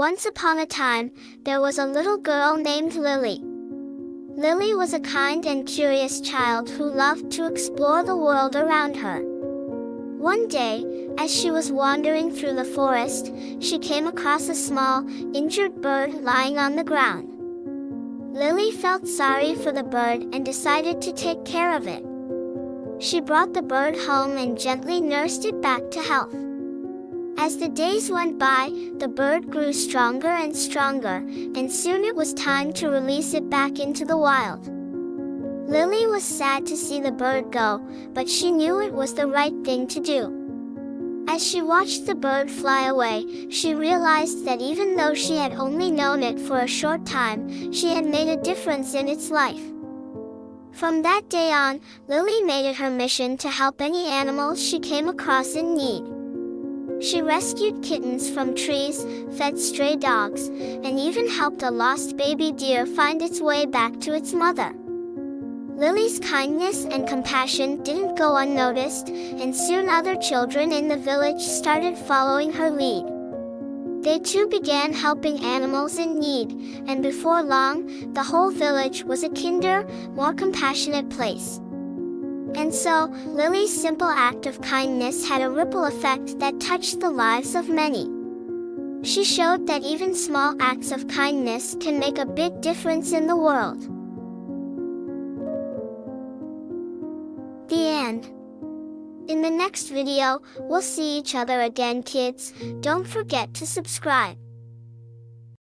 Once upon a time, there was a little girl named Lily. Lily was a kind and curious child who loved to explore the world around her. One day, as she was wandering through the forest, she came across a small, injured bird lying on the ground. Lily felt sorry for the bird and decided to take care of it. She brought the bird home and gently nursed it back to health. As the days went by, the bird grew stronger and stronger, and soon it was time to release it back into the wild. Lily was sad to see the bird go, but she knew it was the right thing to do. As she watched the bird fly away, she realized that even though she had only known it for a short time, she had made a difference in its life. From that day on, Lily made it her mission to help any animals she came across in need. She rescued kittens from trees, fed stray dogs, and even helped a lost baby deer find its way back to its mother. Lily's kindness and compassion didn't go unnoticed, and soon other children in the village started following her lead. They too began helping animals in need, and before long, the whole village was a kinder, more compassionate place. And so, Lily's simple act of kindness had a ripple effect that touched the lives of many. She showed that even small acts of kindness can make a big difference in the world. The end. In the next video, we'll see each other again kids. Don't forget to subscribe.